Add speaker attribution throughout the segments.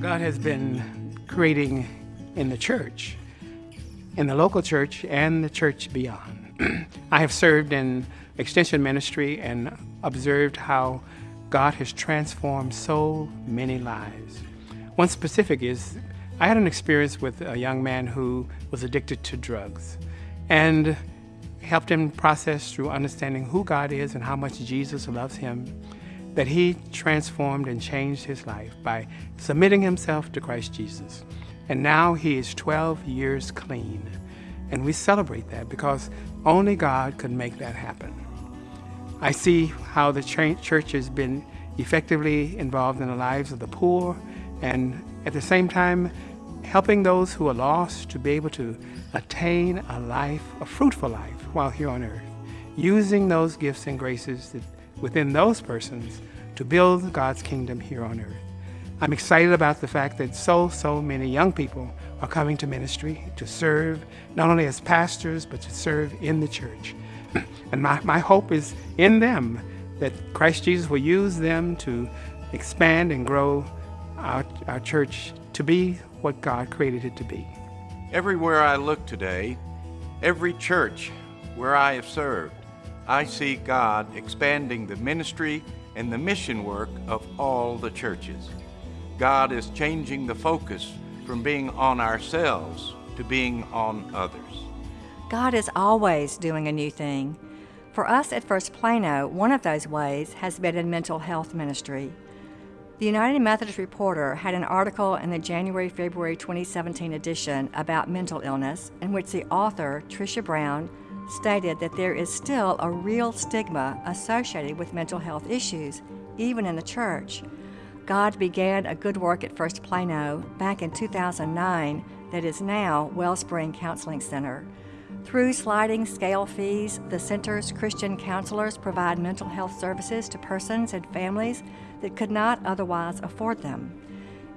Speaker 1: God has been creating in the church, in the local church and the church beyond. I have served in extension ministry and observed how God has transformed so many lives. One specific is I had an experience with a young man who was addicted to drugs and helped him process through understanding who God is and how much Jesus loves him that he transformed and changed his life by submitting himself to Christ Jesus. And now he is 12 years clean. And we celebrate that because only God could make that happen. I see how the church has been effectively involved in the lives of the poor and at the same time helping those who are lost to be able to attain a life, a fruitful life while here on earth, using those gifts and graces that within those persons to build God's kingdom here on earth. I'm excited about the fact that so, so many young people are coming to ministry to serve, not only as pastors, but to serve in the church. And my, my hope is in them that Christ Jesus will use them to expand and grow our, our church to be what God created it to be.
Speaker 2: Everywhere I look today, every church where I have served, I see God expanding the ministry and the mission work of all the churches. God is changing the focus from being on ourselves to being on others.
Speaker 3: God is always doing a new thing. For us at First Plano, one of those ways has been in mental health ministry. The United Methodist Reporter had an article in the January February 2017 edition about mental illness, in which the author, Tricia Brown, stated that there is still a real stigma associated with mental health issues, even in the church. God began a good work at First Plano back in 2009 that is now Wellspring Counseling Center. Through sliding scale fees, the center's Christian counselors provide mental health services to persons and families that could not otherwise afford them.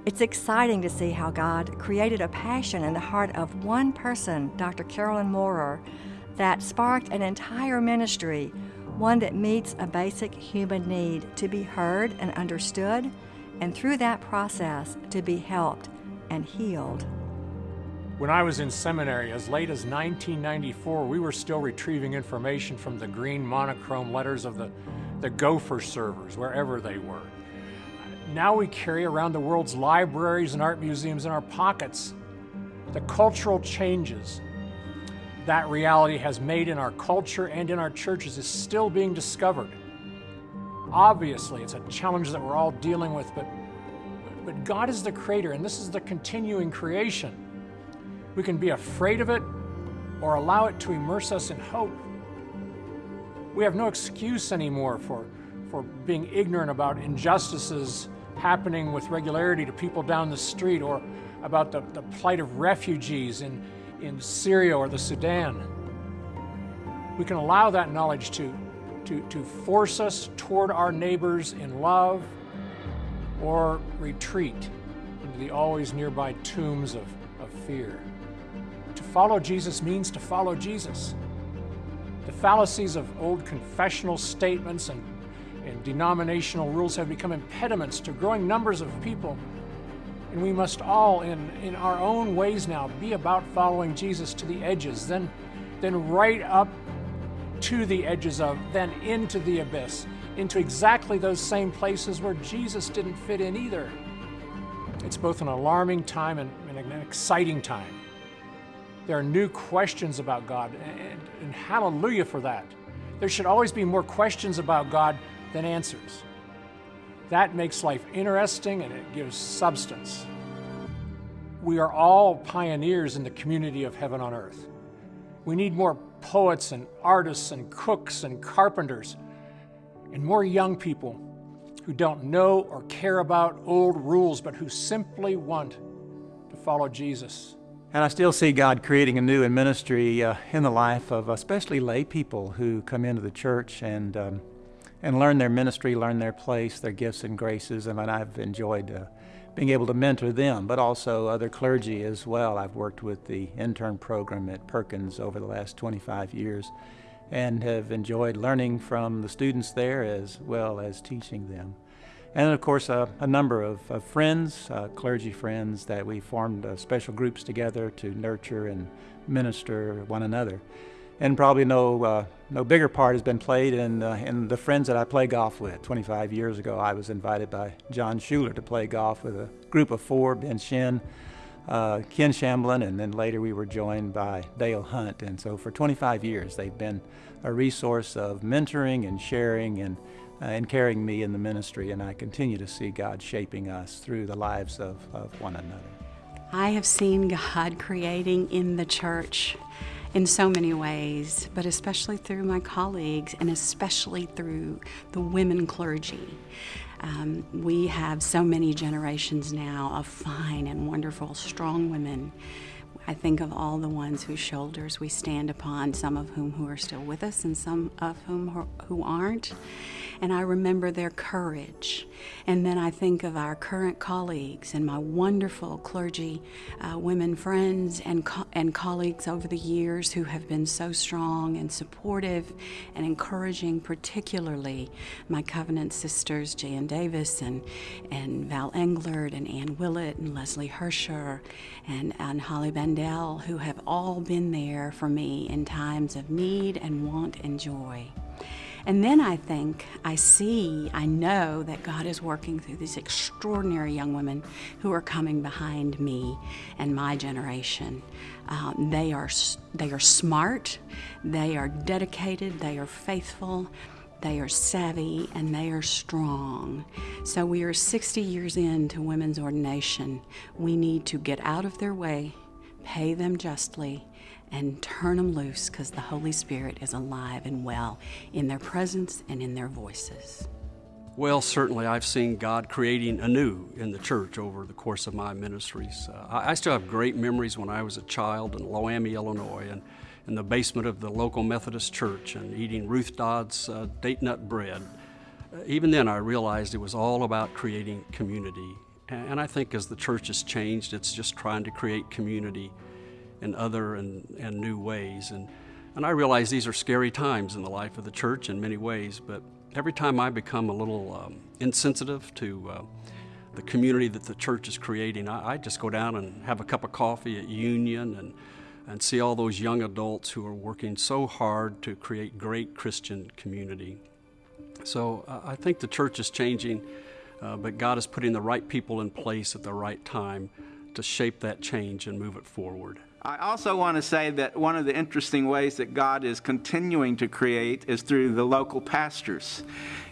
Speaker 3: It's exciting to see how God created a passion in the heart of one person, Dr. Carolyn Moorer, that sparked an entire ministry, one that meets a basic human need to be heard and understood, and through that process to be helped and healed.
Speaker 4: When I was in seminary, as late as 1994, we were still retrieving information from the green monochrome letters of the, the Gopher servers, wherever they were. Now we carry around the world's libraries and art museums in our pockets. The cultural changes that reality has made in our culture and in our churches is still being discovered. Obviously, it's a challenge that we're all dealing with, but, but God is the creator, and this is the continuing creation. We can be afraid of it or allow it to immerse us in hope. We have no excuse anymore for, for being ignorant about injustices happening with regularity to people down the street or about the, the plight of refugees in, in Syria or the Sudan. We can allow that knowledge to, to, to force us toward our neighbors in love or retreat into the always nearby tombs of, of fear. To follow Jesus means to follow Jesus. The fallacies of old confessional statements and, and denominational rules have become impediments to growing numbers of people and we must all, in, in our own ways now, be about following Jesus to the edges, then, then right up to the edges of, then into the abyss, into exactly those same places where Jesus didn't fit in either. It's both an alarming time and, and an exciting time. There are new questions about God, and, and hallelujah for that. There should always be more questions about God than answers. That makes life interesting and it gives substance. We are all pioneers in the community of heaven on earth. We need more poets and artists and cooks and carpenters and more young people who don't know or care about old rules but who simply want to follow Jesus.
Speaker 5: And I still see God creating a new ministry uh, in the life of especially lay people who come into the church and um, and learn their ministry, learn their place, their gifts and graces. And I've enjoyed uh, being able to mentor them, but also other clergy as well. I've worked with the intern program at Perkins over the last 25 years and have enjoyed learning from the students there as well as teaching them. And of course, uh, a number of, of friends, uh, clergy friends, that we formed uh, special groups together to nurture and minister one another. And probably no, uh, no bigger part has been played in, uh, in the friends that I play golf with. 25 years ago, I was invited by John Schuler to play golf with a group of four Ben Shin, uh, Ken Shamblin, and then later we were joined by Dale Hunt. And so for 25 years, they've been a resource of mentoring and sharing and uh, and carrying me in the ministry, and I continue to see God shaping us through the lives of, of one another.
Speaker 6: I have seen God creating in the church in so many ways, but especially through my colleagues and especially through the women clergy. Um, we have so many generations now of fine and wonderful, strong women I think of all the ones whose shoulders we stand upon, some of whom who are still with us and some of whom who aren't. And I remember their courage. And then I think of our current colleagues and my wonderful clergy uh, women friends and, co- and colleagues over the years who have been so strong and supportive and encouraging, particularly my covenant sisters, Jan Davis and, and Val Englert and Ann Willett and Leslie Hersher and, and Holly Bandel, who have all been there for me in times of need and want and joy. And then I think, I see, I know that God is working through these extraordinary young women who are coming behind me and my generation. Um, they are they are smart, they are dedicated, they are faithful, they are savvy, and they are strong. So we are 60 years into women's ordination. We need to get out of their way, pay them justly, and turn them loose because the Holy Spirit is alive and well in their presence and in their voices.
Speaker 7: Well, certainly, I've seen God creating anew in the church over the course of my ministries. Uh, I still have great memories when I was a child in Loami, Illinois, and in the basement of the local Methodist church and eating Ruth Dodd's uh, date nut bread. Uh, even then, I realized it was all about creating community. And I think as the church has changed, it's just trying to create community in other and, and new ways. And, and I realize these are scary times in the life of the church in many ways, but every time I become a little um, insensitive to uh, the community that the church is creating, I, I, just go down and have a cup of coffee at Union and, and see all those young adults who are working so hard to create great Christian community. So uh, I think the church is changing, uh, but God is putting the right people in place at the right time to shape that change and move it forward.
Speaker 8: I also want to say that one of the interesting ways that God is continuing to create is through the local pastors.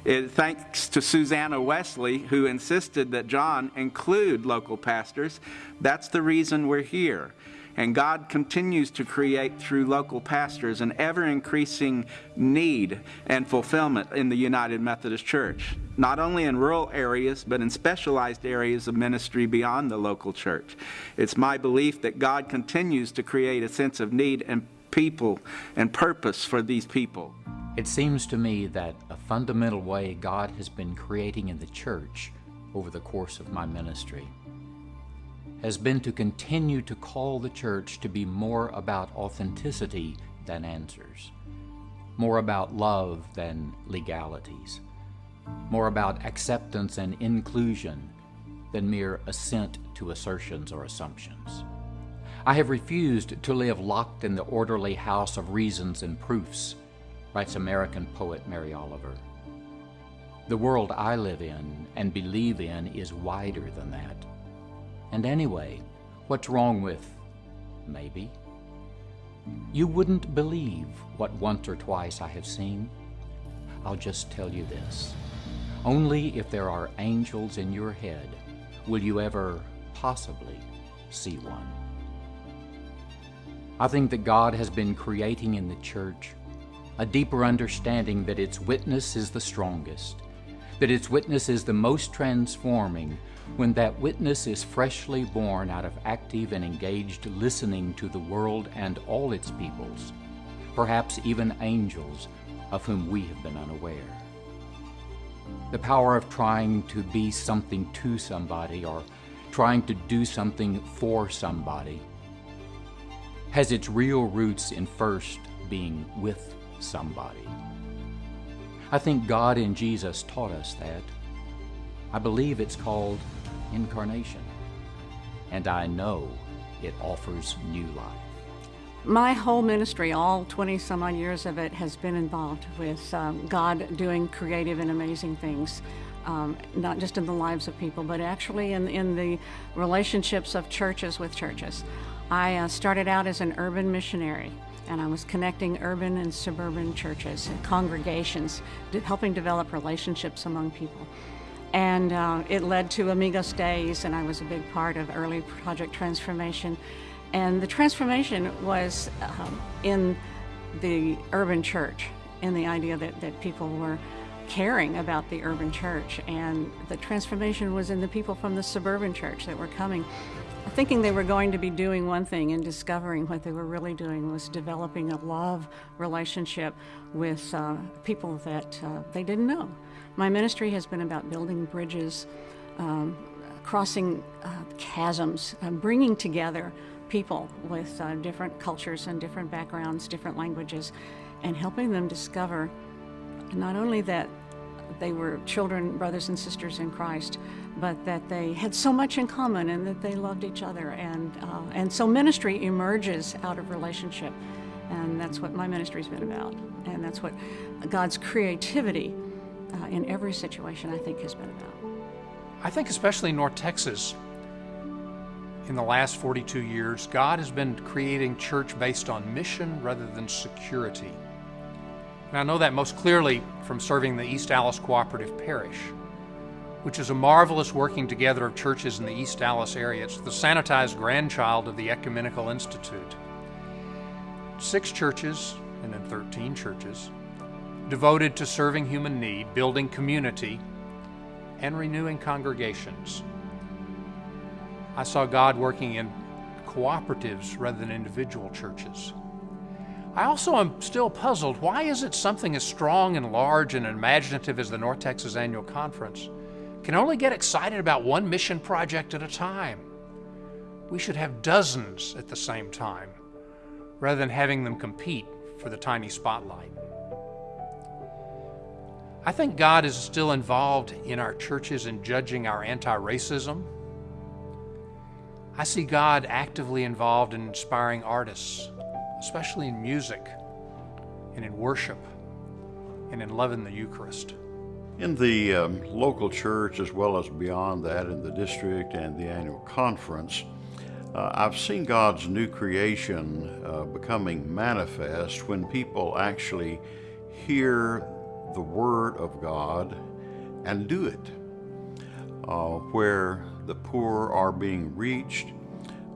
Speaker 8: It, thanks to Susanna Wesley, who insisted that John include local pastors, that's the reason we're here. And God continues to create through local pastors an ever increasing need and fulfillment in the United Methodist Church, not only in rural areas, but in specialized areas of ministry beyond the local church. It's my belief that God continues to create a sense of need and people and purpose for these people.
Speaker 9: It seems to me that a fundamental way God has been creating in the church over the course of my ministry has been to continue to call the church to be more about authenticity than answers, more about love than legalities, more about acceptance and inclusion than mere assent to assertions or assumptions. I have refused to live locked in the orderly house of reasons and proofs, writes American poet Mary Oliver. The world I live in and believe in is wider than that. And anyway, what's wrong with maybe? You wouldn't believe what once or twice I have seen. I'll just tell you this. Only if there are angels in your head will you ever possibly see one. I think that God has been creating in the church a deeper understanding that its witness is the strongest, that its witness is the most transforming, when that witness is freshly born out of active and engaged listening to the world and all its peoples, perhaps even angels of whom we have been unaware. The power of trying to be something to somebody or trying to do something for somebody has its real roots in first being with somebody. I think God in Jesus taught us that I believe it's called incarnation, and I know it offers new life.
Speaker 10: My whole ministry, all 20 some odd years of it, has been involved with um, God doing creative and amazing things. Um, not just in the lives of people, but actually in, in the relationships of churches with churches. I uh, started out as an urban missionary, and I was connecting urban and suburban churches and congregations, helping develop relationships among people. And uh, it led to Amigos Days, and I was a big part of early Project Transformation. And the transformation was um, in the urban church, in the idea that, that people were caring about the urban church. And the transformation was in the people from the suburban church that were coming, thinking they were going to be doing one thing and discovering what they were really doing was developing a love relationship with uh, people that uh, they didn't know. My ministry has been about building bridges, um, crossing uh, chasms, uh, bringing together people with uh, different cultures and different backgrounds, different languages, and helping them discover not only that they were children, brothers and sisters in Christ, but that they had so much in common and that they loved each other. And, uh, and so ministry emerges out of relationship. And that's what my ministry's been about. And that's what God's creativity uh, in every situation, I think, has been about.
Speaker 11: I think, especially in North Texas, in the last 42 years, God has been creating church based on mission rather than security. And I know that most clearly from serving the East Dallas Cooperative Parish, which is a marvelous working together of churches in the East Dallas area. It's the sanitized grandchild of the Ecumenical Institute. Six churches, and then 13 churches, devoted to serving human need, building community, and renewing congregations. I saw God working in cooperatives rather than individual churches. I also am still puzzled why is it something as strong and large and imaginative as the North Texas Annual Conference can only get excited about one mission project at a time? We should have dozens at the same time rather than having them compete for the tiny spotlight. I think God is still involved in our churches in judging our anti racism. I see God actively involved in inspiring artists especially in music and in worship and in loving the Eucharist.
Speaker 12: In the um, local church, as well as beyond that, in the district and the annual conference, uh, I've seen God's new creation uh, becoming manifest when people actually hear the Word of God and do it. Uh, where the poor are being reached,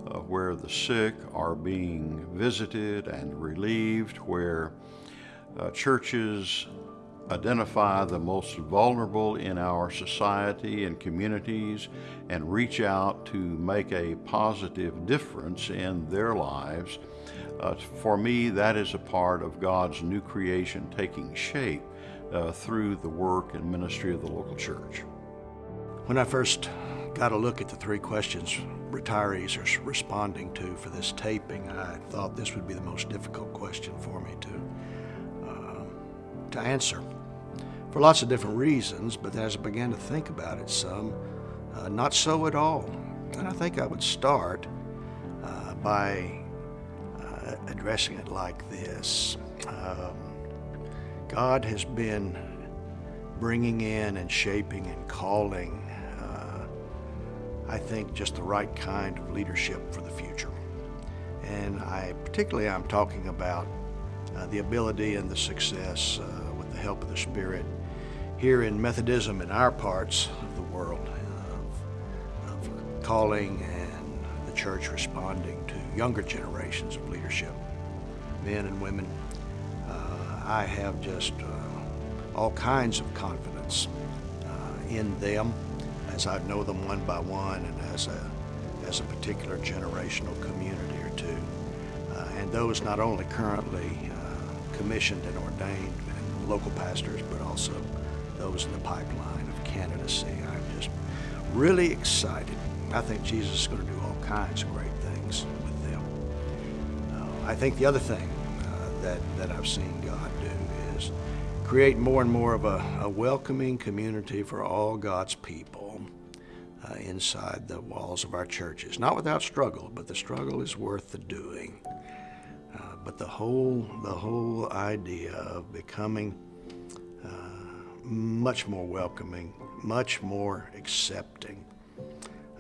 Speaker 12: uh, where the sick are being visited and relieved, where uh, churches identify the most vulnerable in our society and communities and reach out to make a positive difference in their lives. Uh, for me, that is a part of God's new creation taking shape uh, through the work and ministry of the local church.
Speaker 13: When I first got a look at the three questions retirees are responding to for this taping, I thought this would be the most difficult question for me to, uh, to answer for lots of different reasons, but as I began to think about it some, uh, not so at all. And I think I would start uh, by uh, addressing it like this. Um, God has been bringing in and shaping and calling I think, just the right kind of leadership for the future. And I particularly I'm talking about uh, the ability and the success uh, with the help of the Spirit here in Methodism in our parts of the world of, of calling and the church responding to younger generations of leadership, men and women. Uh, I have just uh, all kinds of confidence uh, in them as I know them one by one and as a, as a particular generational community or two. Uh, and those not only currently uh, commissioned and ordained and local pastors, but also those in the pipeline of candidacy. I'm just really excited. I think Jesus is going to do all kinds of great things with them. Uh, I think the other thing uh, that, that I've seen God do create more and more of a, a welcoming community for all God's people uh, inside the walls of our churches. Not without struggle, but the struggle is worth the doing. Uh, but the whole, the whole idea of becoming uh, much more welcoming, much more accepting,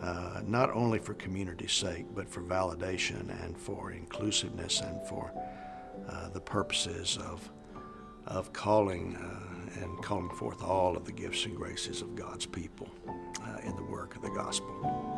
Speaker 13: uh, not only for community's sake, but for validation and for inclusiveness and for uh, the purposes of, of calling uh, and calling forth all of the gifts and graces of God's people uh, in the work of the gospel.